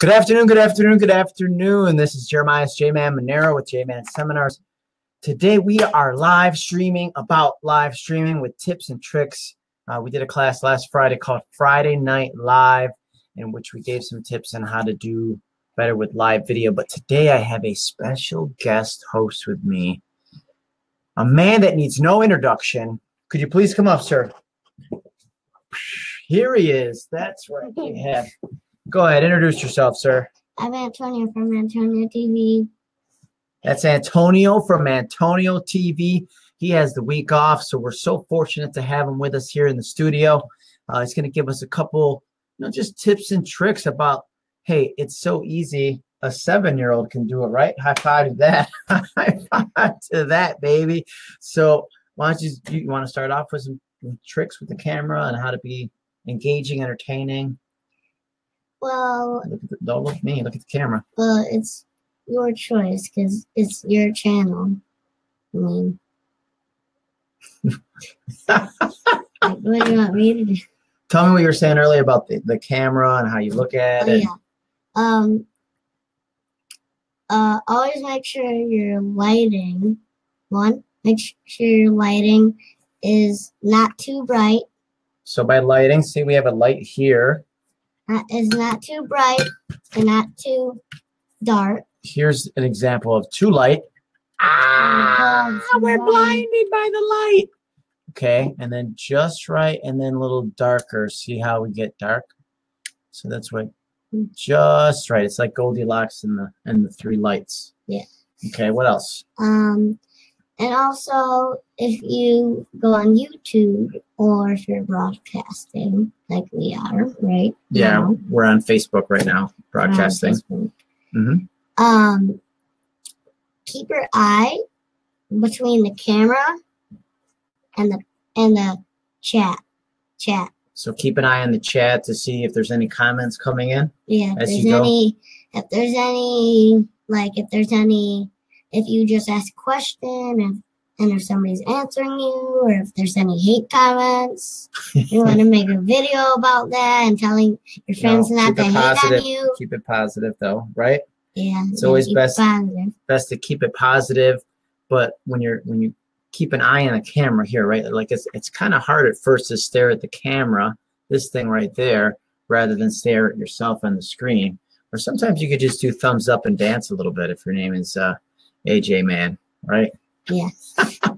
Good afternoon, good afternoon, good afternoon. This is Jeremiah J-Man Monero with J-Man Seminars. Today we are live streaming about live streaming with tips and tricks. Uh, we did a class last Friday called Friday Night Live in which we gave some tips on how to do better with live video. But today I have a special guest host with me, a man that needs no introduction. Could you please come up, sir? Here he is. That's right. We have Go ahead, introduce yourself, sir. I'm Antonio from Antonio TV. That's Antonio from Antonio TV. He has the week off, so we're so fortunate to have him with us here in the studio. Uh, he's going to give us a couple, you know, just tips and tricks about, hey, it's so easy. A seven-year-old can do it, right? High five to that. High five to that, baby. So why don't you, you want to start off with some tricks with the camera and how to be engaging, entertaining? Well, look the, don't look at me. Look at the camera. Well, it's your choice because it's your channel. I mean, like, what do you want me to do? Tell me what you were saying earlier about the, the camera and how you look at oh, it. Yeah. Um. Uh, always make sure your lighting, one, make sure your lighting is not too bright. So by lighting, see we have a light here is not too bright and not too dark. Here's an example of too light. Ah, we're blinded by the light. Okay, and then just right, and then a little darker. See how we get dark? So that's what just right. It's like Goldilocks and the and the three lights. Yeah. Okay, what else? Um, and also, if you go on YouTube or if you're broadcasting, like we are, right? Yeah, now, we're on Facebook right now, broadcasting. Mm-hmm. Um, keep your eye between the camera and the and the chat. Chat. So keep an eye on the chat to see if there's any comments coming in. Yeah, if there's any, if there's any, like if there's any if you just ask a question and, and if somebody's answering you or if there's any hate comments, you want to make a video about that and telling your friends no, not to hate positive. on you. Keep it positive though, right? Yeah. It's always best best to keep it positive, but when you're when you keep an eye on the camera here, right? Like it's it's kind of hard at first to stare at the camera, this thing right there, rather than stare at yourself on the screen. Or sometimes you could just do thumbs up and dance a little bit if your name is uh, AJ man, right? Yes.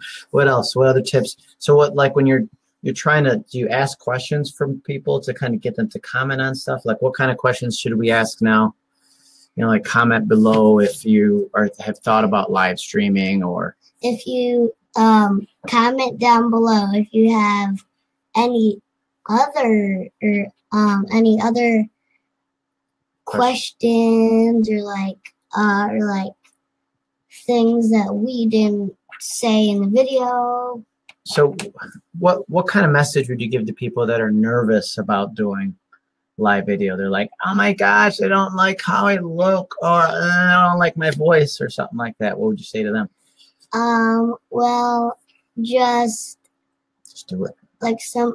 what else? What other tips? So what like when you're you're trying to do you ask questions from people to kind of get them to comment on stuff? Like what kind of questions should we ask now? You know, like comment below if you are have thought about live streaming or if you um comment down below if you have any other or um any other questions or like uh or like things that we didn't say in the video. So what what kind of message would you give to people that are nervous about doing live video? They're like, oh my gosh, I don't like how I look or I don't like my voice or something like that. What would you say to them? Um, well, just just do it. Like some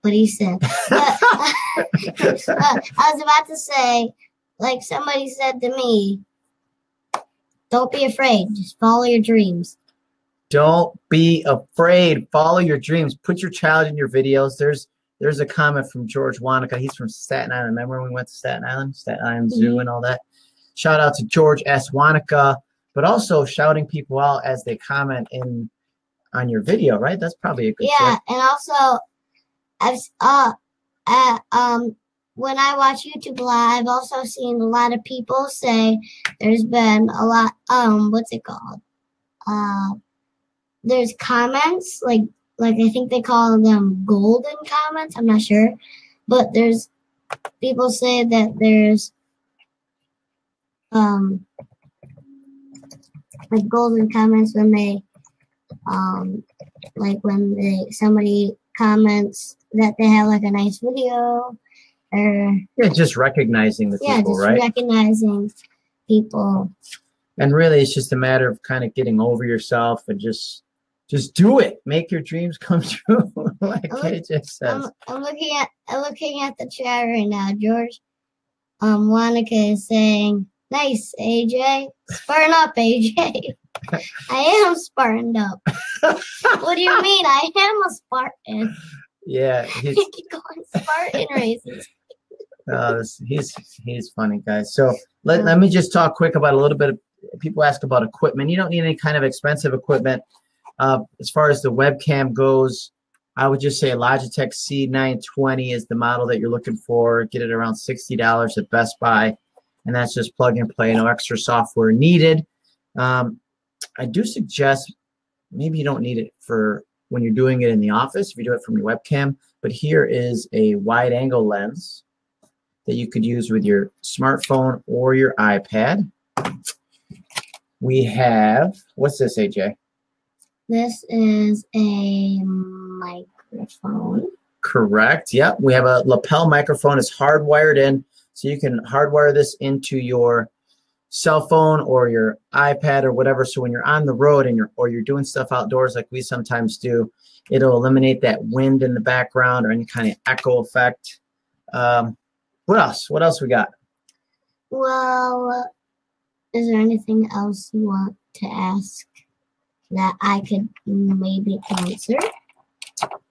what he said. but, uh, I was about to say, like somebody said to me, don't be afraid. Just follow your dreams. Don't be afraid. Follow your dreams. Put your child in your videos. There's there's a comment from George Wanaka. He's from Staten Island. Remember when we went to Staten Island, Staten Island Zoo mm -hmm. and all that? Shout out to George S. Wanaka, but also shouting people out as they comment in on your video, right? That's probably a good Yeah, tip. and also I've uh, uh um when I watch YouTube Live, I've also seen a lot of people say there's been a lot, um, what's it called? Uh, there's comments, like, like I think they call them golden comments, I'm not sure. But there's, people say that there's, um, like golden comments when they, um, like when they, somebody comments that they have like a nice video or yeah, just recognizing the yeah, people, just right? recognizing people. And really, it's just a matter of kind of getting over yourself and just just do it. Make your dreams come true, like I'm, AJ says. I'm, I'm looking at I'm looking at the chat right now, George. um, Monica is saying, "Nice, AJ. Spartan up, AJ." I am Spartaned up. what do you mean? I am a Spartan. Yeah, he's going Spartan races. uh, this- he's he's funny, guys. So let, let me just talk quick about a little bit of people ask about equipment. You don't need any kind of expensive equipment. Uh, as far as the webcam goes, I would just say Logitech C920 is the model that you're looking for. Get it around $60 at Best Buy, and that's just plug and play, no extra software needed. Um, I do suggest maybe you don't need it for when you're doing it in the office, if you do it from your webcam, but here is a wide angle lens that you could use with your smartphone or your iPad. We have, what's this, AJ? This is a microphone. Correct. Yep. We have a lapel microphone. It's hardwired in, so you can hardwire this into your cell phone or your iPad or whatever. So when you're on the road and you're or you're doing stuff outdoors like we sometimes do, it'll eliminate that wind in the background or any kind of echo effect. Um, what else? What else we got? Well, is there anything else you want to ask that I could maybe answer?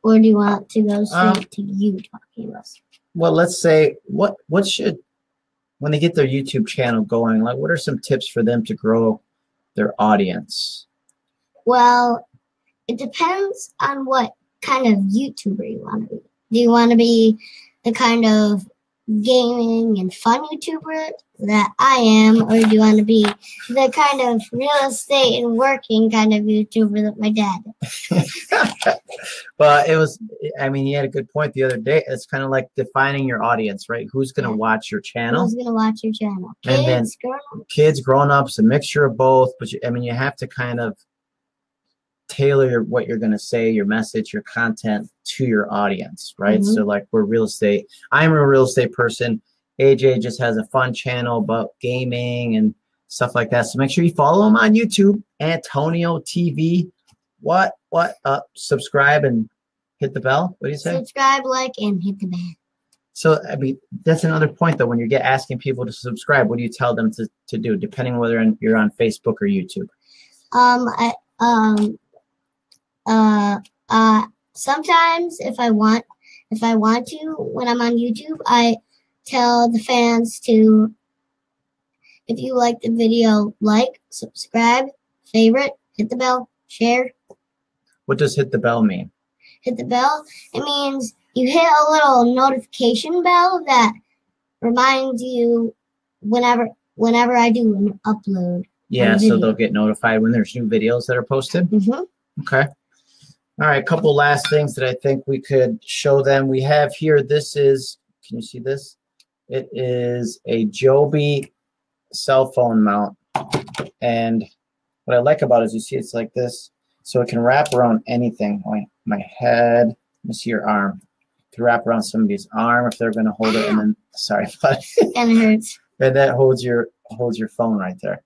Or do you want to go straight Um, to you talking about? Well, let's say what what should when they get their YouTube channel going, like what are some tips for them to grow their audience? Well, it depends on what kind of YouTuber you want to be. Do you want to be the kind of gaming and fun YouTuber that I am, or do you want to be the kind of real estate and working kind of YouTuber that my dad is? But it was, I mean, you had a good point the other day. It's kind of like defining your audience, right? Who's going to Yeah. watch your channel? Who's going to watch your channel? And then- Kids, grown Kids, grown-ups, a mixture of both. But you, I mean, you have to kind of tailor your, what you're going to say, your message, your content to your audience, right? Mhm. So, like, we're real estate. I'm a real estate person. AJ just has a fun channel about gaming and stuff like that. So make sure you follow him on YouTube, Antonio TV. What? What? Uh, subscribe and hit the bell. What do you say? Subscribe, like, and hit the bell. So I mean, that's another point though. When you get asking people to subscribe, what do you tell them to, to do, depending on whether you're on Facebook or YouTube? Um, I, um, uh, uh, sometimes if I want, if I want to, when I'm on YouTube, I tell the fans to, if you like the video, like, subscribe, favorite, hit the bell, share, What does hit the bell mean? Hit the bell. It means you hit a little notification bell that reminds you whenever, whenever I do an upload. Yeah, so they'll get notified when there's new videos that are posted. Mm-hmm. Okay. All right, a couple last things that I think we could show them. We have here, this is, can you see this? It is a Joby cell phone mount. And what I like about it is you see it's like this. So it can wrap around anything, like my head, let me see your arm. To wrap around somebody's arm if they're gonna hold it and then, sorry, but And it hurts. and that holds your holds your phone right there.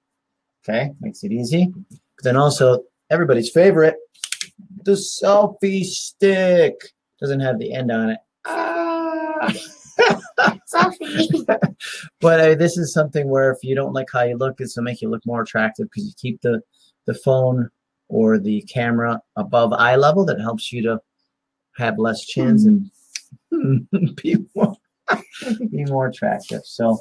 Okay, makes it easy. But then also everybody's favorite, the selfie stick doesn't have the end on it. Ah. Sophie. but uh, this is something where if you don't like how you look, this will make you look more attractive because you keep the the phone or the camera above eye level. That helps you to have less chins and be more be more attractive. So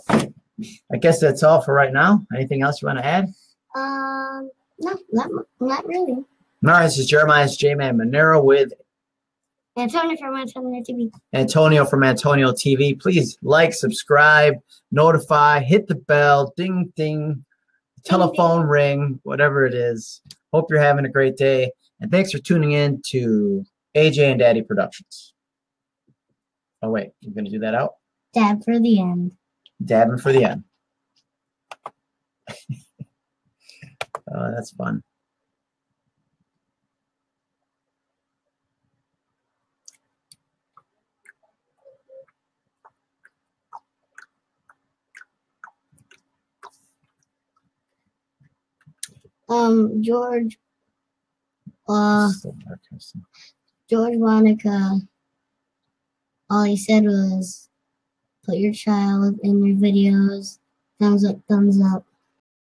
I guess that's all for right now. Anything else you want to add? Um, no, not, not really. All right, this is Jeremiah's J-Man Monero with Antonio from Antonio TV. Antonio from Antonio TV. Please like, subscribe, notify, hit the bell, ding, ding, telephone ring, whatever it is. Hope you're having a great day. And thanks for tuning in to AJ and Daddy Productions. Oh, wait, you're going to do that out? Dad for the end. Dabbing for the end. oh, that's fun. Um, George, uh, George Monica, all he said was, put your child in your videos. Thumbs up, thumbs up.